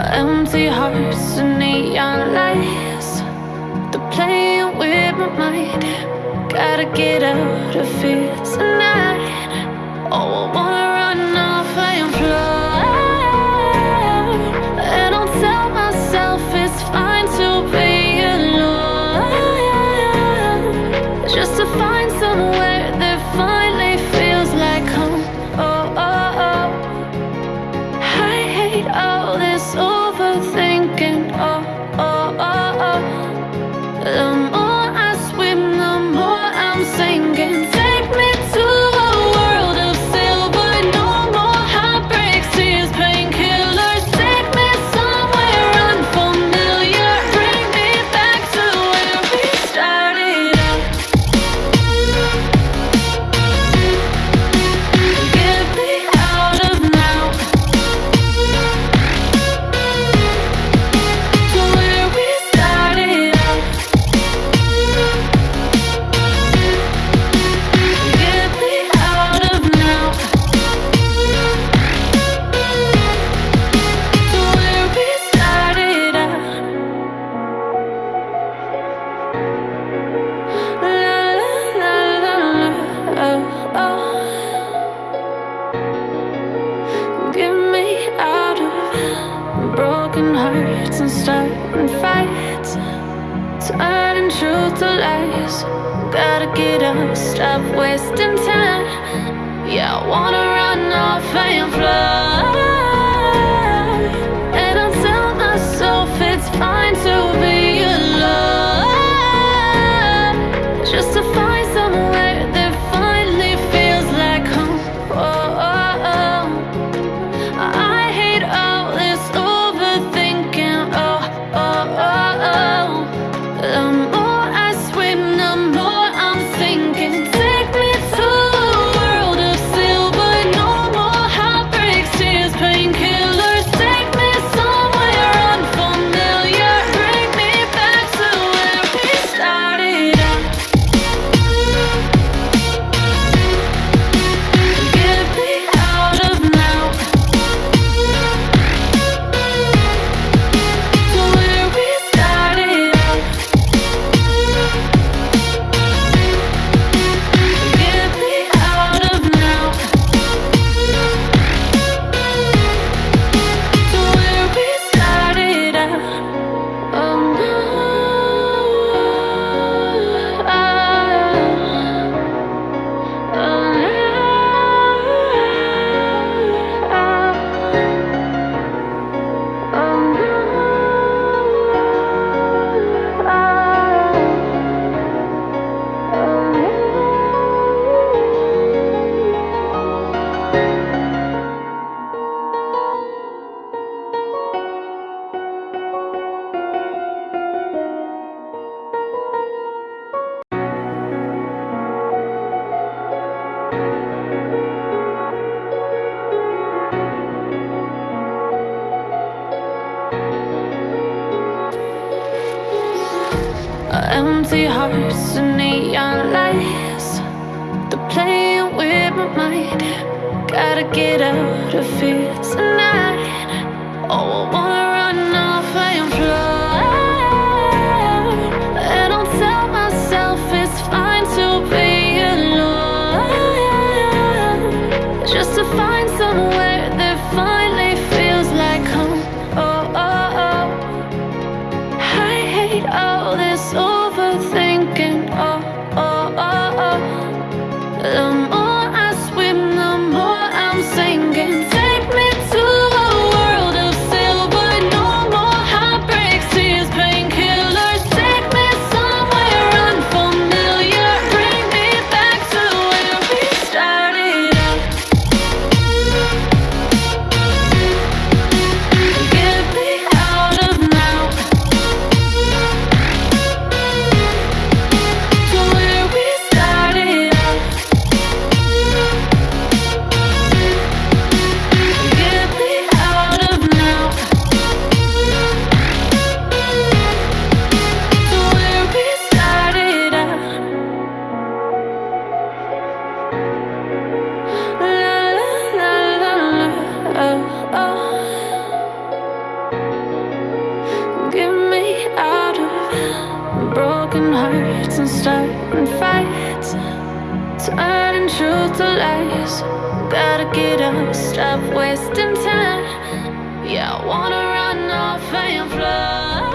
Empty hearts and neon lights. They're playing with my mind. Gotta get out of here tonight. Oh, I wanna broken hearts and starting fights. Turning truth to lies. Gotta get up, stop wasting time. Yeah, I wanna run off and fly. Empty hearts and neon lights. They're playing with my mind. Gotta get out of here tonight. Oh, I want all this turning truth to lies. Gotta get up, stop wasting time. Yeah, I wanna run off and fly.